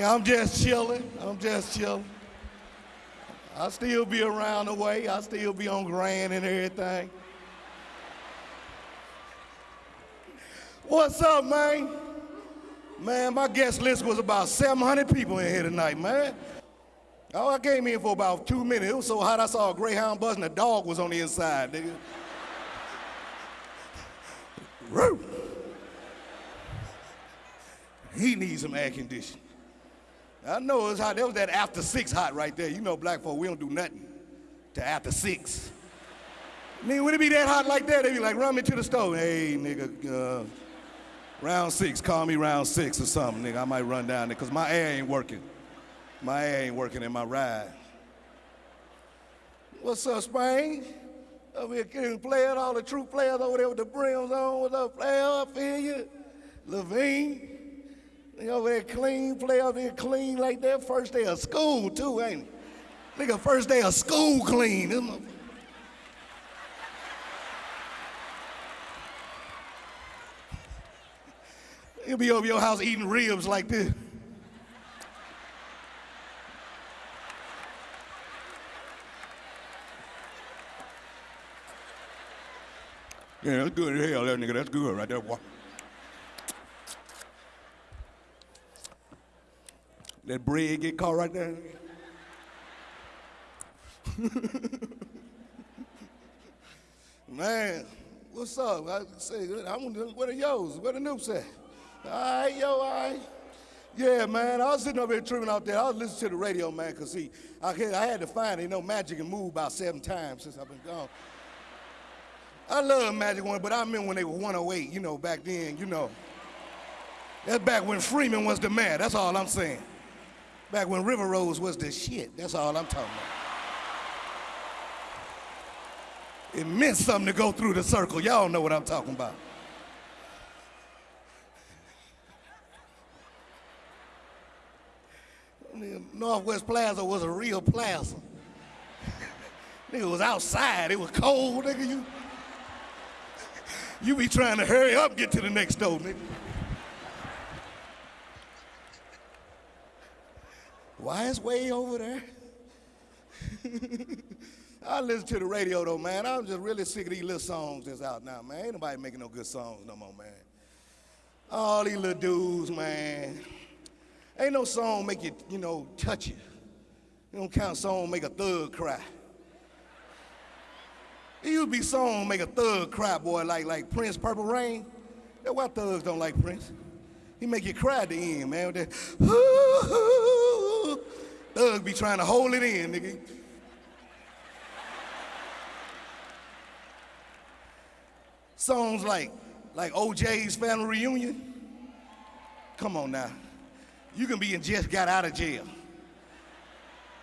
I'm just chilling. I'm just chilling. I still be around the way. I still be on Grand and everything. What's up, man? Man, my guest list was about 700 people in here tonight, man. Oh, I came in for about two minutes. It was so hot I saw a greyhound bus and a dog was on the inside, nigga. He needs some air conditioning. I know it's hot. That was that after six hot right there. You know, black folk, we don't do nothing to after six. I mean, would it be that hot like that? They'd be like, run me to the stove. Hey, nigga, uh, round six, call me round six or something, nigga. I might run down there, because my air ain't working. My air ain't working in my ride. What's up, Spain? Over here getting players, all the true players over there with the brims on. What's up, player? I feel you. Levine. Nigga over there clean, play over here clean like that. First day of school, too, ain't it? Nigga, first day of school clean. You'll be over your house eating ribs like this. Yeah, that's good as hell, that nigga. That's good right there. That bread get caught right there. Man, what's up? I say, I'm, what are yours? What the noops at? All right, yo, all right. Yeah, man, I was sitting over here tripping out there. I was listening to the radio, man, because, see, I had, I had to find, you know, Magic and Move about seven times since I've been gone. I love Magic One, but I remember when they were 108, you know, back then, you know. That's back when Freeman was the man, that's all I'm saying. Back when River Roads was the shit, that's all I'm talking about. It meant something to go through the circle. Y'all know what I'm talking about. Northwest Plaza was a real plaza. nigga was outside. It was cold, nigga. You, you be trying to hurry up, get to the next door, nigga. Why it's way over there? I listen to the radio though, man. I'm just really sick of these little songs that's out now, man. Ain't nobody making no good songs no more, man. All these little dudes, man. Ain't no song make you, you know, touch you. You don't count song make a thug cry. It used to be song make a thug cry, boy, like like Prince Purple Rain. That's why thugs don't like Prince. He make you cry at the end, man. With that, thug be trying to hold it in, nigga. Songs like like O'Jays family reunion. Come on now. You can be in just got out of jail.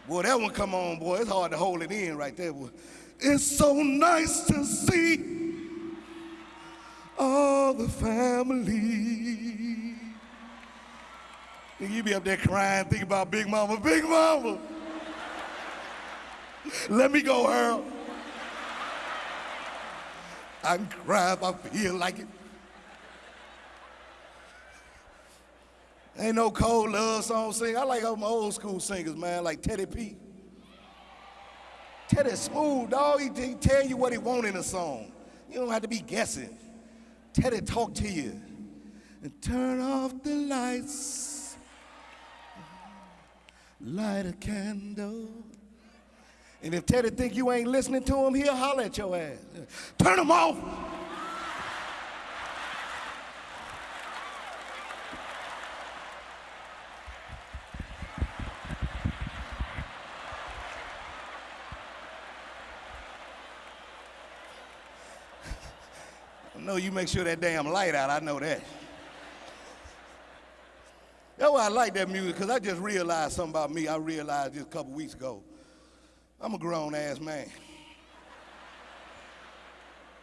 Boy, that one come on, boy. It's hard to hold it in right there, boy. It's so nice to see all the family. You be up there crying, thinking about Big Mama, Big Mama. Let me go, Earl. I can cry if I feel like it. Ain't no cold love song sing. I like my old school singers, man, like Teddy P. Teddy smooth, dog. He, he tell you what he want in a song. You don't have to be guessing. Teddy talk to you. And turn off the lights. Light a candle. And if Teddy think you ain't listening to him, he'll holler at your ass. Turn them off. I know you make sure that damn light out, I know that. Why I like that music, because I just realized something about me I realized just a couple weeks ago. I'm a grown ass man.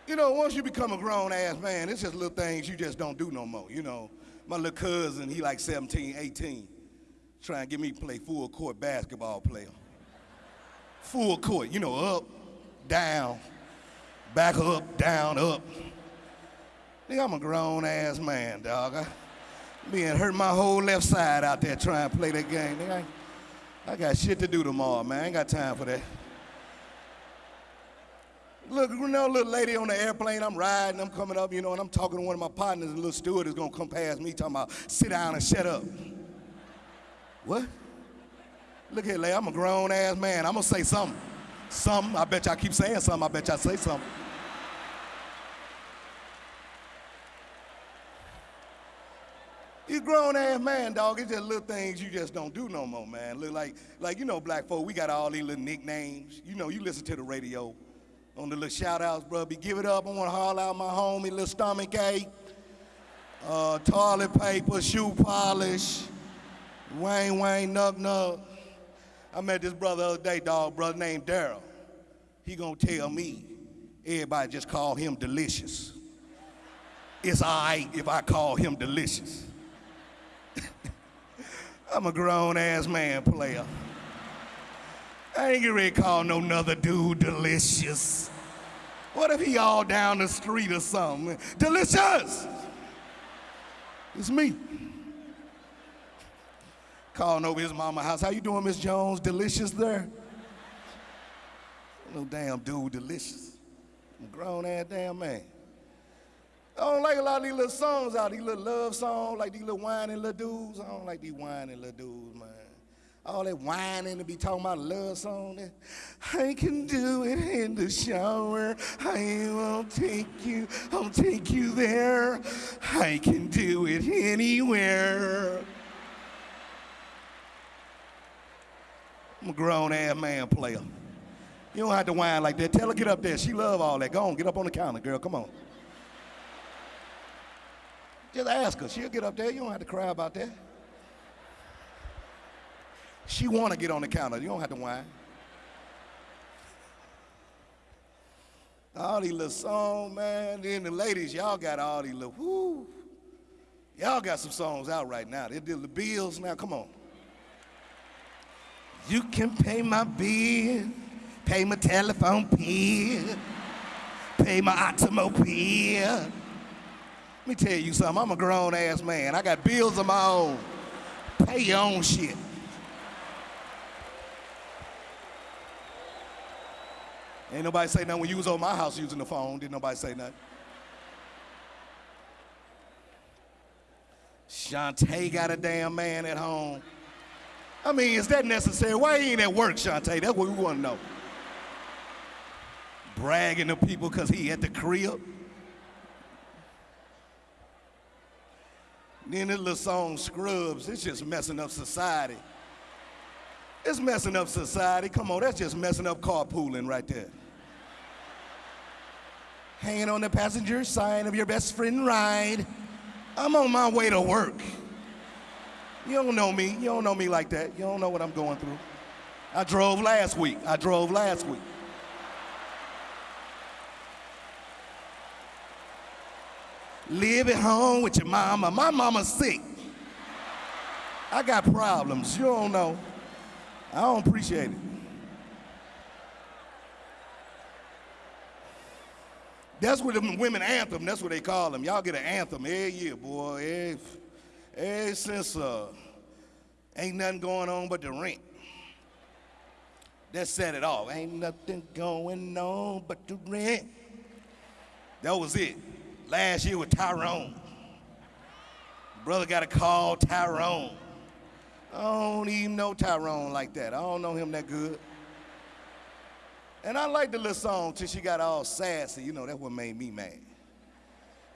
You know, once you become a grown ass man, it's just little things you just don't do no more. You know, my little cousin, he like 17, 18, trying to get me to play full court basketball player. Full court, you know, up, down, back up, down, up. Nigga, I'm a grown ass man, dog. I, And hurt my whole left side out there trying to play that game. I, I got shit to do tomorrow, man. I ain't got time for that. Look, you know, little lady on the airplane, I'm riding, I'm coming up, you know, and I'm talking to one of my partners, and little steward is gonna come past me talking about, sit down and shut up. What? Look here, lady, I'm a grown ass man. I'm gonna say something. Something. I bet y'all keep saying something. I bet y'all say something. Grown ass man, dog. It's just little things you just don't do no more, man. Look like, like you know, black folk, we got all these little nicknames. You know, you listen to the radio on the little shout outs, bro. Be give it up. I want to haul out my homie, little stomach ache, uh, toilet paper, shoe polish, Wayne Wayne Nuck Nuck. I met this brother the other day, dog, brother named Daryl. He gonna tell me everybody just call him delicious. It's all right if I call him delicious. I'm a grown ass man player. I ain't get ready to call no another dude delicious. What if he all down the street or something? Delicious! It's me. Calling over his mama house. How you doing, Miss Jones? Delicious there? No damn dude, delicious. I'm a grown ass damn man. I don't like a lot of these little songs out, these little love songs, like these little whining little dudes. I don't like these whining little dudes, man. All that whining to be talking about love song. I can do it in the shower. I won't take you, I'll take you there. I can do it anywhere. I'm a grown ass man player. You don't have to whine like that. Tell her get up there. She love all that. Go on, get up on the counter, girl. Come on. Just ask her. She'll get up there. You don't have to cry about that. She want to get on the counter. You don't have to whine. All these little songs, man. Then the ladies, y'all got all these little, whoo. Y'all got some songs out right now. They did the bills now. Come on. You can pay my bill, pay my telephone bill, pay my automobile. Let me tell you something. I'm a grown ass man. I got bills of my own. Pay your own shit. Ain't nobody say nothing when you was over my house using the phone. Didn't nobody say nothing. Shantae got a damn man at home. I mean, is that necessary? Why he ain't at work, Shantae? That's what we want to know. Bragging to people because he at the crib. Then this little song, Scrubs, it's just messing up society. It's messing up society. Come on, that's just messing up carpooling right there. Hanging on the passenger side of your best friend ride. I'm on my way to work. You don't know me. You don't know me like that. You don't know what I'm going through. I drove last week. I drove last week. Live at home with your mama. My mama's sick. I got problems. You don't know. I don't appreciate it. That's what the women anthem, that's what they call them. Y'all get an anthem every year, boy. Every, every since uh, ain't nothing going on but the rent. That set it off. Ain't nothing going on but the rent. That was it. Last year with Tyrone. Brother got a call Tyrone. I don't even know Tyrone like that. I don't know him that good. And I like the little song till she got all sassy. You know, that's what made me mad.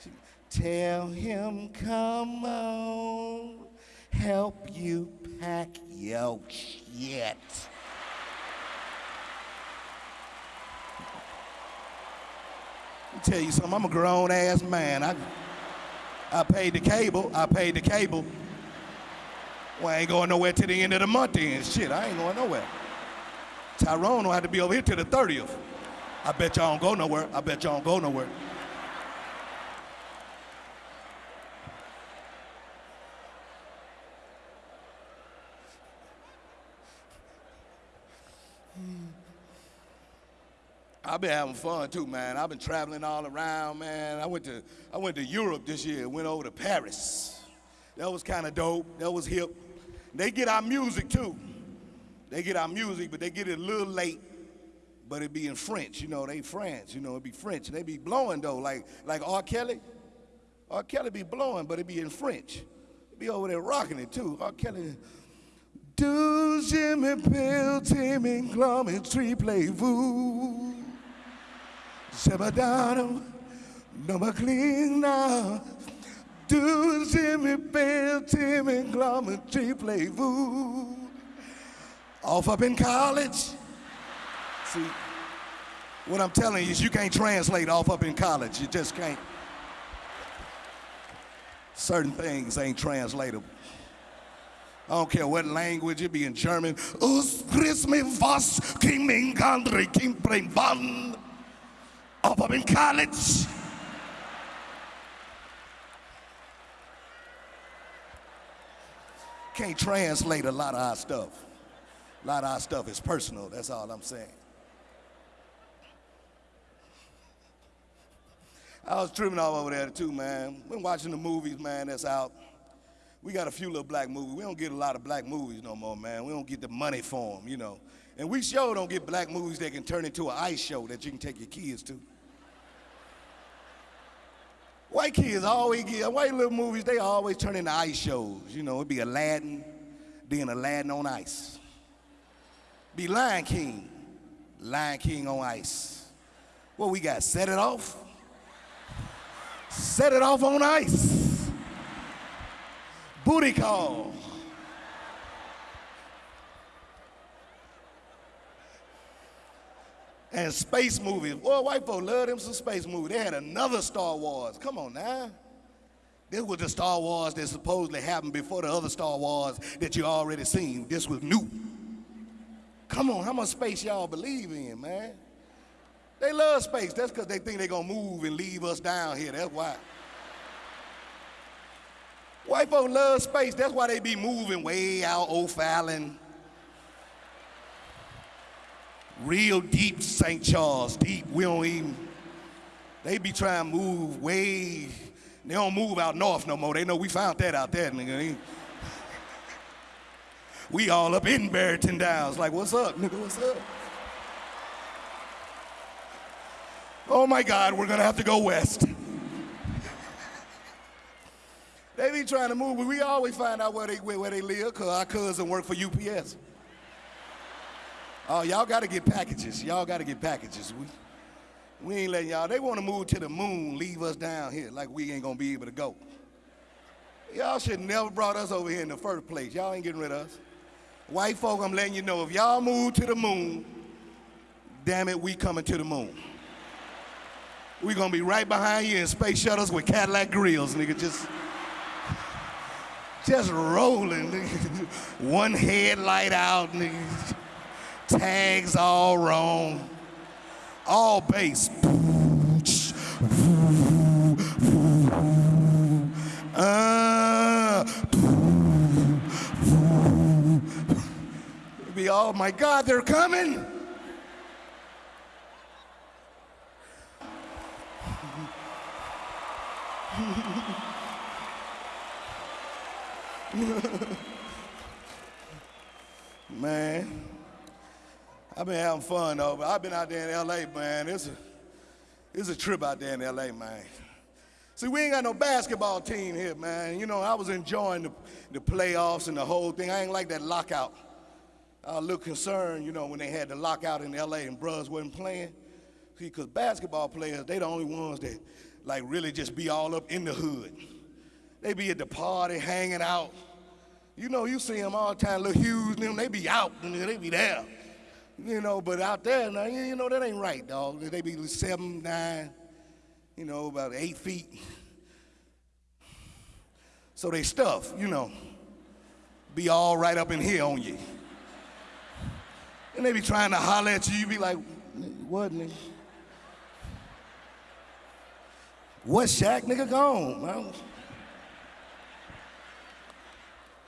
She, Tell him, come on, help you pack your shit. Let me tell you something, I'm a grown ass man. I, I paid the cable, I paid the cable. Well, I ain't going nowhere till the end of the month then. Shit, I ain't going nowhere. Tyrone will have to be over here till the 30th. I bet y'all don't go nowhere. I bet y'all don't go nowhere. I've been having fun too, man. I've been traveling all around, man. I went to I went to Europe this year. Went over to Paris. That was kind of dope. That was hip. They get our music too. They get our music, but they get it a little late. But it be in French, you know. They French, you know. It be French, and they be blowing though, like like R. Kelly. R. Kelly be blowing, but it be in French. It be over there rocking it too. R. Kelly. Do Jimmy Bill, Timmy, Glummy, Tree Play Voo. Sebadano, no. Do Jimmy Bill, Timmy, Glummy, Tree Play Voo. Off up in college. See, what I'm telling you is you can't translate off up in college. You just can't. Certain things ain't translatable. I don't care what language it be in German. Us me was kiming andre kim van. Up in college. Can't translate a lot of our stuff. A lot of our stuff is personal, that's all I'm saying. I was tripping all over there too, man. Been watching the movies, man, that's out. We got a few little black movies. We don't get a lot of black movies no more, man. We don't get the money for them, you know. And we sure don't get black movies that can turn into an ice show that you can take your kids to. White kids always get, white little movies, they always turn into ice shows. You know, it'd be Aladdin, then Aladdin on ice. Be Lion King, Lion King on ice. What we got, set it off? Set it off on ice. Booty call. And space movies. Boy, white folks love them some space movies. They had another Star Wars. Come on now. This was the Star Wars that supposedly happened before the other Star Wars that you already seen. This was new. Come on, how much space y'all believe in, man? They love space. That's because they think they're going to move and leave us down here. That's why. White folks love space. That's why they be moving way out O'Fallon. Real deep St. Charles, deep. We don't even, they be trying to move way, they don't move out north no more. They know we found that out there, nigga. We all up in Barrington Downs. Like, what's up, nigga? What's up? Oh my God, we're gonna have to go west. they be trying to move, but we always find out where they, where they live because our cousin work for UPS. Oh, y'all got to get packages. Y'all got to get packages. We, we ain't letting y'all. They want to move to the moon, leave us down here like we ain't going to be able to go. Y'all should never brought us over here in the first place. Y'all ain't getting rid of us. White folk, I'm letting you know, if y'all move to the moon, damn it, we coming to the moon. we gonna be right behind you in space shuttles with Cadillac grills, nigga, just, just rolling, nigga. One headlight out, nigga. Tags all wrong. All bass. Uh, be, oh my God, they're coming. Man, I've been having fun though, but I've been out there in LA, man. It's a, it's a trip out there in LA, man. See, we ain't got no basketball team here, man. You know, I was enjoying the, the playoffs and the whole thing. I ain't like that lockout. I was a little concerned, you know, when they had the lockout in LA and bros wasn't playing. See, because basketball players, they the only ones that like really just be all up in the hood. They be at the party hanging out. You know, you see them all the time, little Hughes them, they be out, and they be there. You know, but out there, now, you know, that ain't right, dog. They be seven, nine, you know, about eight feet. So they stuff, you know, be all right up in here on you. And they be trying to holler at you, you be like, what, nigga? What Shaq, nigga, gone, man.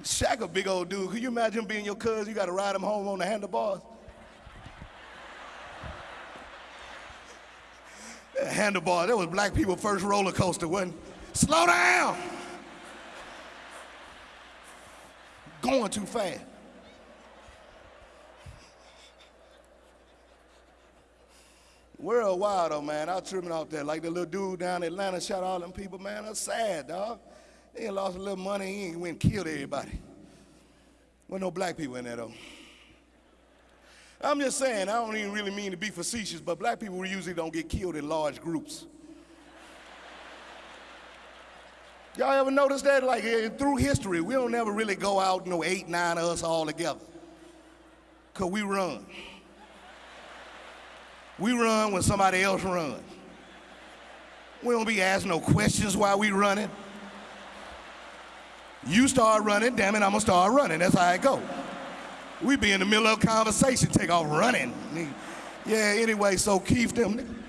Shaq a big old dude. Could you imagine being your cousin? You got to ride him home on the handlebars. Handlebar, that was black people first roller coaster, wasn't Slow down. going too fast. Worldwide though, man. I tripping out there. Like the little dude down in Atlanta shot all them people, man. That's sad, dog. He lost a little money, he ain't went and killed everybody. Well, no black people in there though. I'm just saying, I don't even really mean to be facetious, but black people usually don't get killed in large groups. Y'all ever notice that? Like through history, we don't ever really go out, you know, eight, nine of us all together. Cause we run. We run when somebody else runs. We don't be asking no questions while we running. You start running, damn it, I'm gonna start running. That's how it go. We be in the middle of a conversation, take off running. Yeah, anyway, so Keith them.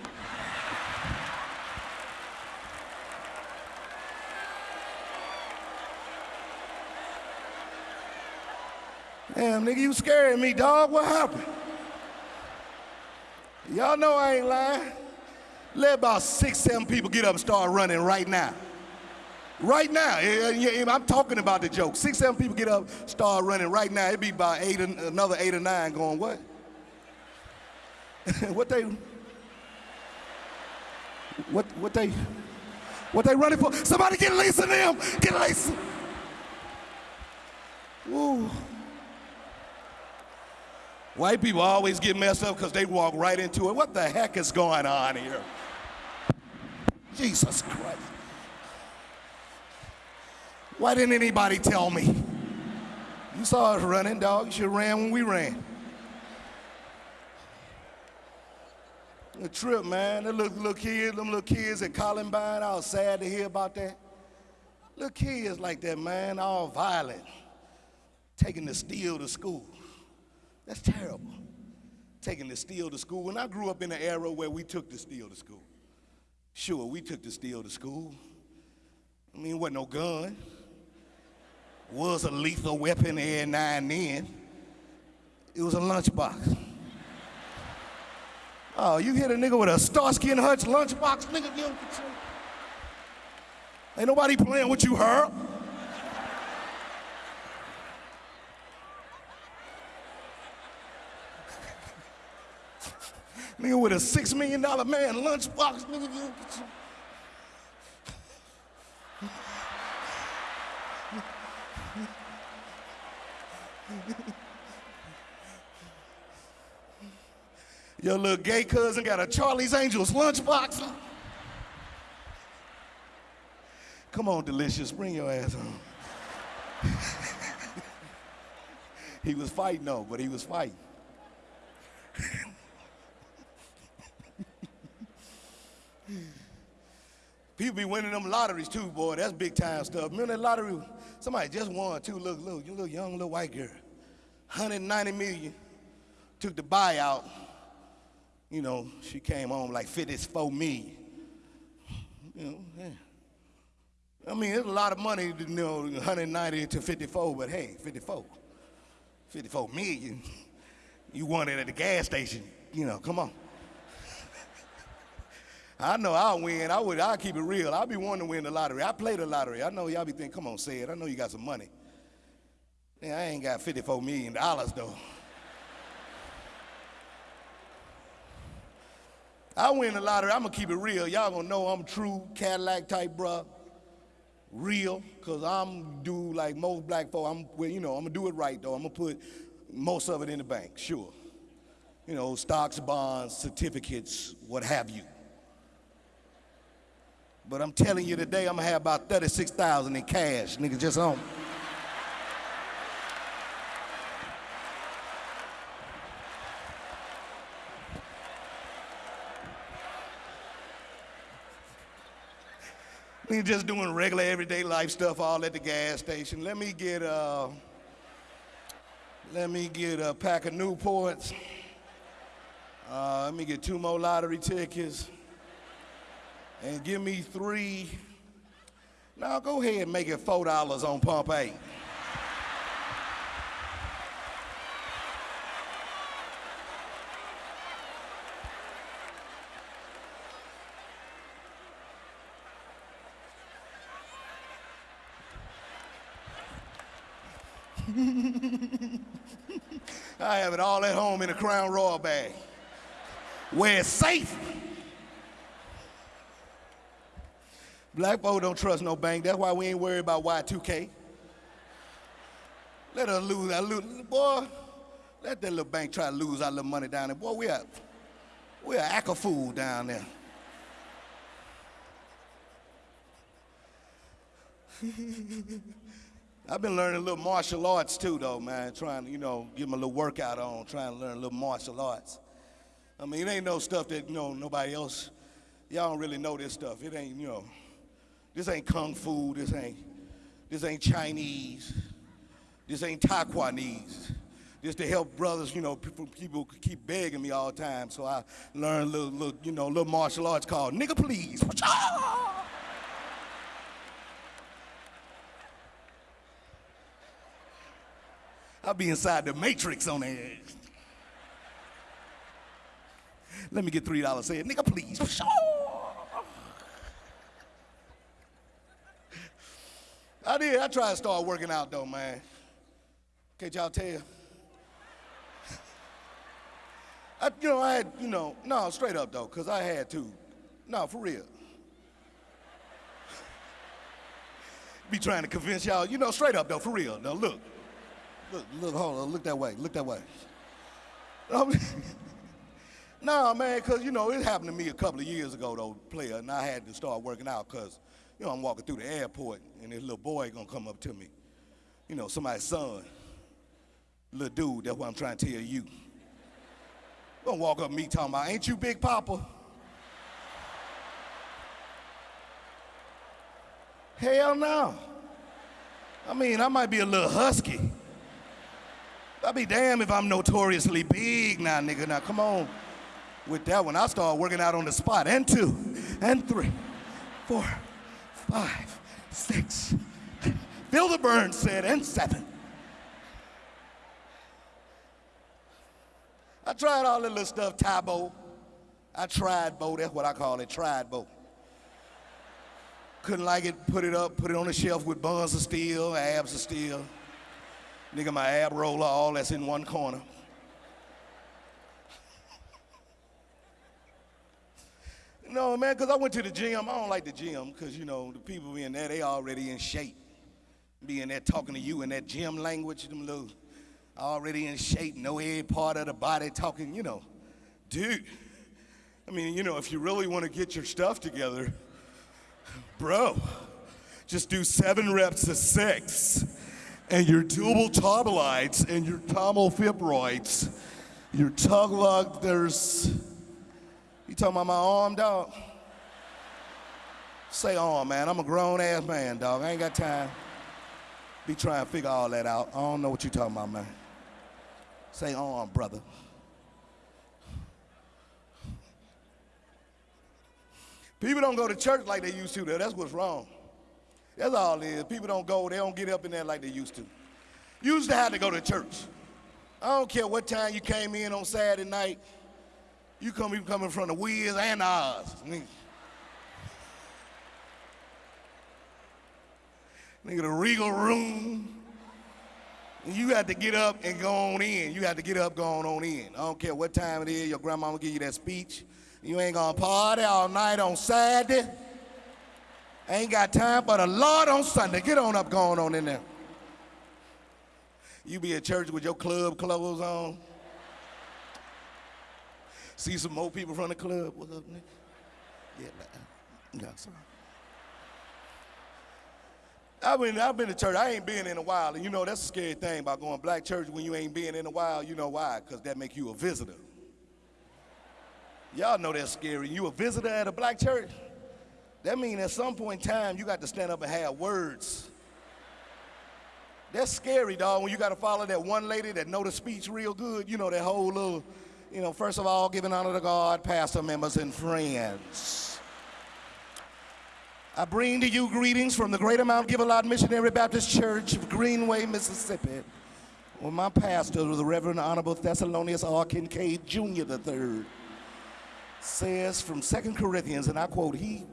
Damn, nigga, you scaring me, dog. What happened? Y'all know I ain't lying. Let about six, seven people get up and start running right now. Right now, I'm talking about the joke. Six, seven people get up, start running right now. It'd be about eight, another eight or nine going, what? what they, what, what they, what they running for? Somebody get Lisa them, get Lisa. Woo. White people always get messed up because they walk right into it. What the heck is going on here? Jesus Christ. Why didn't anybody tell me? You saw us running, dog. You ran when we ran. The trip, man. The little, little kids, them little kids at Columbine, I was sad to hear about that. Little kids like that, man, all violent, taking the steel to school. That's terrible. Taking the steel to school. When I grew up in an era where we took the steel to school, sure, we took the steel to school. I mean, it wasn't no gun. Was a lethal weapon every now and then. It was a lunchbox. Oh, you hit a nigga with a Starsky and Hutch lunchbox, nigga, you Ain't nobody playing with you, Herb. Nigga with a six million dollar man lunchbox, nigga. Your little gay cousin got a Charlie's Angels lunchbox. Come on, Delicious, bring your ass home. he was fighting though, but he was fighting. People be winning them lotteries too, boy. That's big time stuff. Remember that lottery? Somebody just won. Look, look, you little young little white girl. 190 million. Took the buyout. You know, she came home like 54 million. You know, yeah. I mean, it's a lot of money, you know, 190 to 54, but hey, 54. 54 million. You won it at the gas station. You know, come on. I know I'll win. I would. I'll keep it real. I'll be wanting to win the lottery. I play the lottery. I know y'all be thinking, come on, say it. I know you got some money. Yeah, I ain't got 54 million dollars though. I win the lottery. I'm gonna keep it real. Y'all gonna know I'm true Cadillac type, bruh. Real, cause I'm do like most black folk. I'm, well, you know, I'm gonna do it right though. I'm gonna put most of it in the bank, sure. You know, stocks, bonds, certificates, what have you. But I'm telling you today, I'm gonna have about 36,000 in cash, nigga, just on. Nigga just doing regular everyday life stuff all at the gas station. Let me get uh, let me get a pack of Newports. Uh, let me get two more lottery tickets and give me three. Now go ahead and make it four dollars on pump eight. I have it all at home in a Crown Royal bag where it's safe. Black folk don't trust no bank. That's why we ain't worried about Y2K. Let us lose our little, boy, let that little bank try to lose our little money down there. Boy, we are, we are act a fool down there. I've been learning a little martial arts too, though, man. Trying to, you know, give them a little workout on, trying to learn a little martial arts. I mean, it ain't no stuff that, you know, nobody else, y'all don't really know this stuff. It ain't, you know, this ain't kung fu, this ain't, this ain't Chinese, this ain't Taiwanese. This to help brothers, you know, people, people keep begging me all the time. So I learned little, little you know, little martial arts called nigga please. I'll be inside the matrix on that. Let me get three dollars. Say it, nigga, please. I did. I tried to start working out though, man. Can't y'all tell? I, you know, I had, you know, no, straight up though, because I had to. No, for real. Be trying to convince y'all, you know, straight up though, for real. Now look. Look, look, hold on, look that way, look that way. no, man, because, you know, it happened to me a couple of years ago, though, player, and I had to start working out because, you know, I'm walking through the airport and this little boy gonna come up to me. You know, somebody's son, little dude, that's what I'm trying to tell you. Gonna walk up to me talking about, ain't you Big Papa? Hell no. I mean, I might be a little husky, I'll be damned if I'm notoriously big now, nigga. Now, come on. With that one, I start working out on the spot. And two, and three, four, five, six. Phil the Burn said, and seven. I tried all that little stuff, Tae Bo. I tried Bo, that's what I call it, tried Bo. Couldn't like it, put it up, put it on the shelf with buns of steel, abs of steel. Nigga, my ab roller, all that's in one corner. No, man, because I went to the gym. I don't like the gym because, you know, the people in there, they already in shape. Being there talking to you in that gym language, them little already in shape, no every part of the body talking, you know. Dude, I mean, you know, if you really want to get your stuff together, bro, just do seven reps of six and your tubal tobelites and your tomofibroids, your tug lug, there's, you talking about my arm, dog? Say arm, man. I'm a grown ass man, dog. I ain't got time. Be trying to figure all that out. I don't know what you talking about, man. Say arm, brother. People don't go to church like they used to, though. That's what's wrong. That's all it is. People don't go, they don't get up in there like they used to. Used to have to go to church. I don't care what time you came in on Saturday night. You come, you coming from the Wiz and Oz. Nigga, the regal room. You had to get up and go on in. You had to get up, going on in. I don't care what time it is, your grandma will give you that speech. You ain't gonna party all night on Saturday. Ain't got time for the Lord on Sunday. Get on up, going on in there. You be at church with your club clothes on. See some more people from the club. What's up, nigga? Yeah, yeah, sorry. I've been, I've been to church. I ain't been in a while. And you know, that's a scary thing about going black church when you ain't been in a while. You know why? Because that make you a visitor. Y'all know that's scary. You a visitor at a black church? That means at some point in time, you got to stand up and have words. That's scary, dog, when you got to follow that one lady that know the speech real good. You know, that whole little, you know, first of all, giving honor to God, pastor members, and friends. I bring to you greetings from the Greater Mount Gilead Missionary Baptist Church of Greenway, Mississippi, where my pastor, the Reverend Honorable Thessalonius R. Kincaid Jr. III, says from Second Corinthians, and I quote, he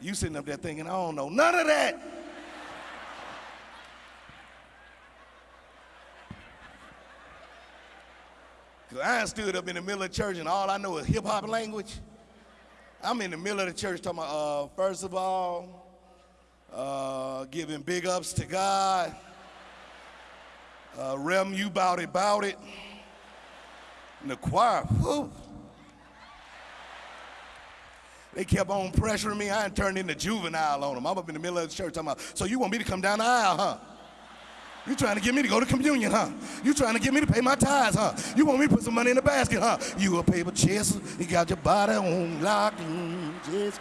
you sitting up there thinking, I don't know none of that. Cause I stood up in the middle of the church and all I know is hip hop language. I'm in the middle of the church talking about, uh, first of all, uh, giving big ups to God. Uh, Rem, you bout it, bout it. And the choir. They kept on pressuring me. I ain't turned into juvenile on them. I'm up in the middle of the church talking about, so you want me to come down the aisle, huh? You trying to get me to go to communion, huh? You trying to get me to pay my tithes, huh? You want me to put some money in the basket, huh? You a paper chase, you got your body on lock, just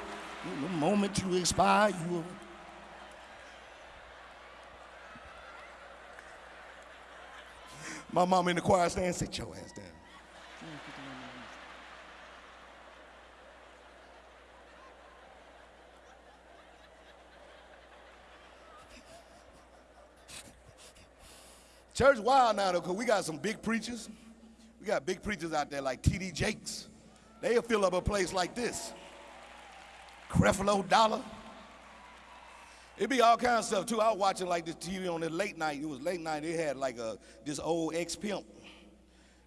the moment you expire, you. My mom in the choir stand, sit your ass down. Church wild now though, because we got some big preachers. We got big preachers out there like T.D. Jakes. They'll fill up a place like this. Creflo Dollar. It'd be all kinds of stuff too. I was watching like this TV on the late night. It was late night. They had like a this old ex-pimp.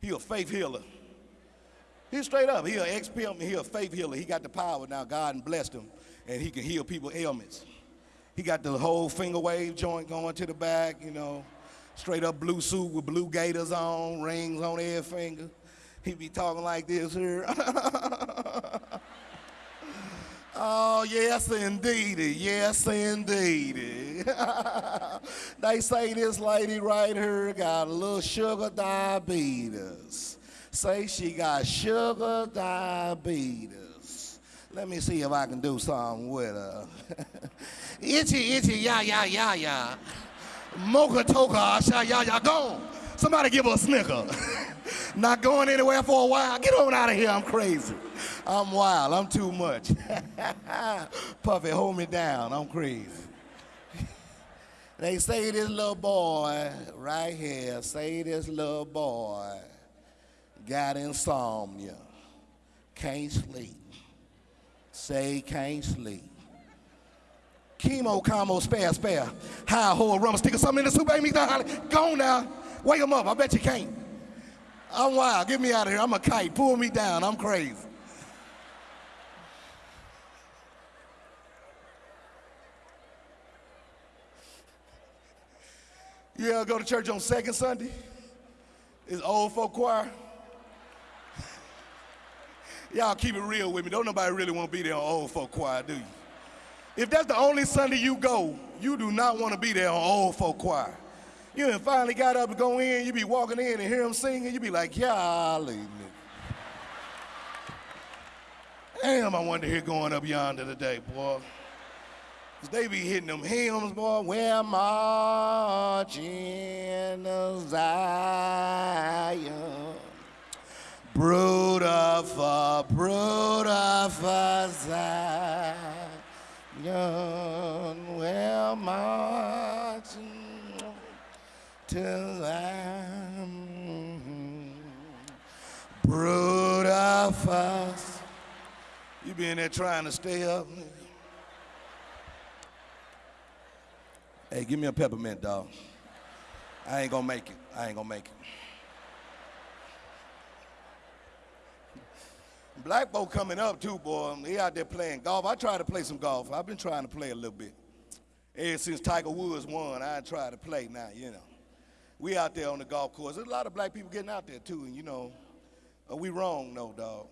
He a faith healer. He straight up. He a ex-pimp. He a faith healer. He got the power now. God blessed him, and he can heal people ailments. He got the whole finger wave joint going to the back. You know straight up blue suit with blue gaiters on, rings on every finger. He be talking like this here. oh, yes, indeed. Yes, indeed. they say this lady right here got a little sugar diabetes. Say she got sugar diabetes. Let me see if I can do something with her. itchy, itchy, yeah, yeah, yeah, yeah. Mocha toka, asha ya ya gone. Somebody give her a snicker. Not going anywhere for a while. Get on out of here. I'm crazy. I'm wild. I'm too much. Puffy, hold me down. I'm crazy. they say this little boy right here, say this little boy got insomnia, can't sleep. Say can't sleep chemo, combo, spare, spare. High, whole rum, stick something in the soup, baby. Go now. Wake him up. I bet you can't. I'm wild. Get me out of here. I'm a kite. Pull me down. I'm crazy. Yeah, go to church on second Sunday. It's old folk choir. Y'all keep it real with me. Don't nobody really want to be there on old folk choir, do you? If that's the only Sunday you go, you do not want to be there on old folk choir. You finally got up to go in, you be walking in and hear them singing, you be like, golly. Damn, I wanted to hear going up yonder today, boy. Cause they be hitting them hymns, boy. We're marching Zion. Brood of a brood of a Zion young well marching to them brood of us. You been there trying to stay up? Hey, give me a peppermint, dog. I ain't gonna make it. I ain't gonna make it. Black folk coming up too, boy. He out there playing golf. I try to play some golf. I've been trying to play a little bit. Ever since Tiger Woods won, I try to play now, you know. We out there on the golf course. There's a lot of black people getting out there too, and you know, are we wrong, no, dog?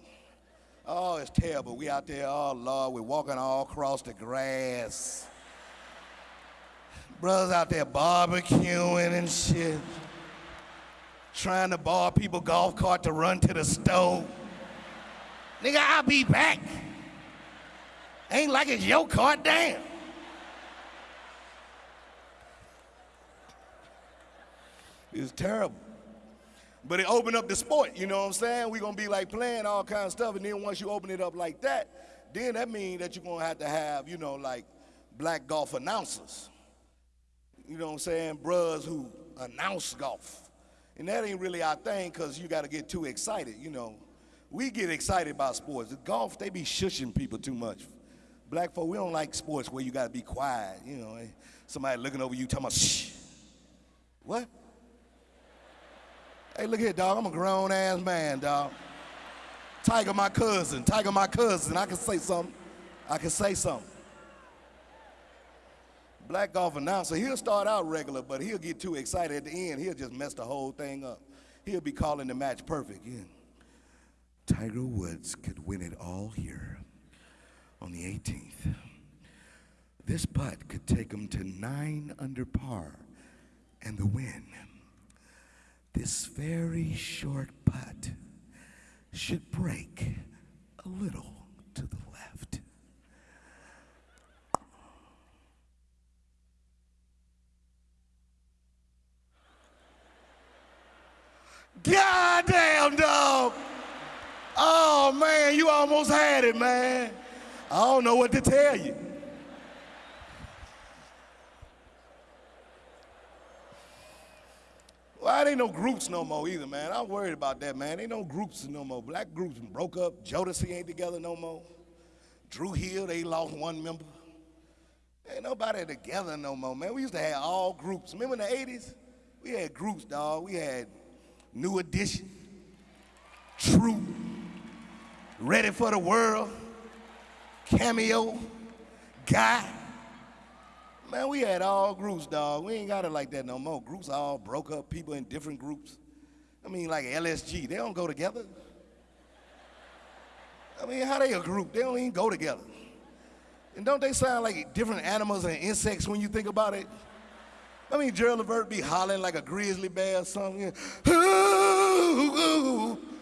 Oh, it's terrible. We out there, oh Lord, we're walking all across the grass. Brothers out there barbecuing and shit. Trying to borrow people golf cart to run to the stove. Nigga, I'll be back. Ain't like it's your car, damn. It's terrible. But it opened up the sport, you know what I'm saying? We're gonna be like playing all kinds of stuff, and then once you open it up like that, then that means that you're gonna have to have, you know, like black golf announcers. You know what I'm saying? Bruhs who announce golf. And that ain't really our thing because you gotta get too excited, you know we get excited about sports. The golf, they be shushing people too much. Black folk, we don't like sports where you got to be quiet. You know, eh? somebody looking over you talking about shh. What? Hey, look here, dog. I'm a grown ass man, dog. Tiger, my cousin. Tiger, my cousin. I can say something. I can say something. Black golf announcer, he'll start out regular, but he'll get too excited at the end. He'll just mess the whole thing up. He'll be calling the match perfect. Yeah. Tiger Woods could win it all here on the 18th. This putt could take him to nine under par and the win. This very short putt should break a little to the left. God damn, man, you almost had it, man. I don't know what to tell you. Well, it ain't no groups no more either, man. I'm worried about that, man. Ain't no groups no more. Black groups broke up. Jodeci ain't together no more. Dru Hill, they lost one member. Ain't nobody together no more, man. We used to have all groups. Remember in the 80s? We had groups, dog. We had New Edition, Troop, Ready for the World, Cameo, Guy. Man, we had all groups, dog. We ain't got it like that no more. Groups all broke up, people in different groups. I mean, like LSG, they don't go together. I mean, how they a group? They don't even go together. And don't they sound like different animals and insects when you think about it? I mean, Gerald Levert be hollering like a grizzly bear or something.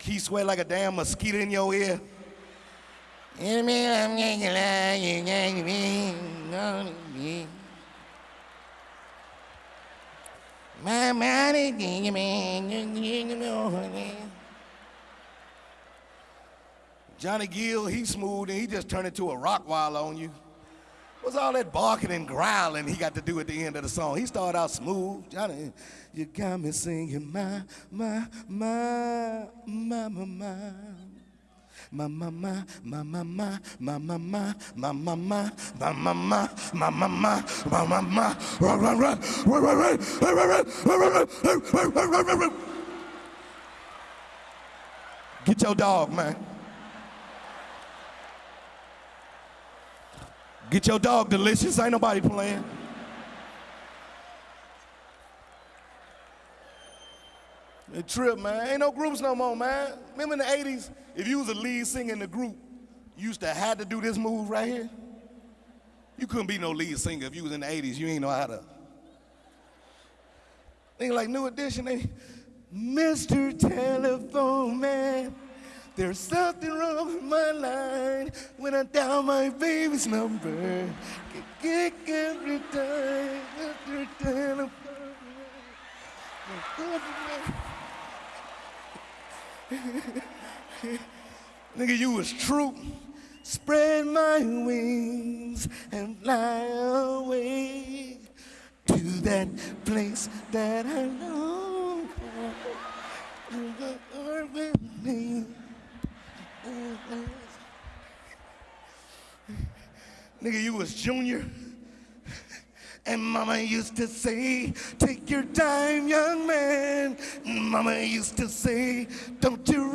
Keith Sweat like a damn mosquito in your ear. Johnny Gill, he smooth and he just turned into a Rottweiler on you. Was all that barking and growling he got to do at the end of the song? He started out smooth. Johnny, you got me singing my, my, my, my, my, my. My mama, my mama, my mama, my mama, my mama, my mama, my mama, Get your dog, man. Get your dog delicious. Ain't nobody playing. The trip, man. Ain't no groups no more, man. Remember in the 80s, if you was a lead singer in the group, you used to have to do this move right here. You couldn't be no lead singer if you was in the 80s. You ain't know how to. Think like New Edition, they, Mr. Telephone Man. There's something wrong with my line when I dial my baby's number. Get every time, Mr. Telephone. Nigga, you was Troop. Spread my wings and fly away to that place that I know. Nigga, you was junior. And mama used to say, take your time, young man. Mama used to say, don't you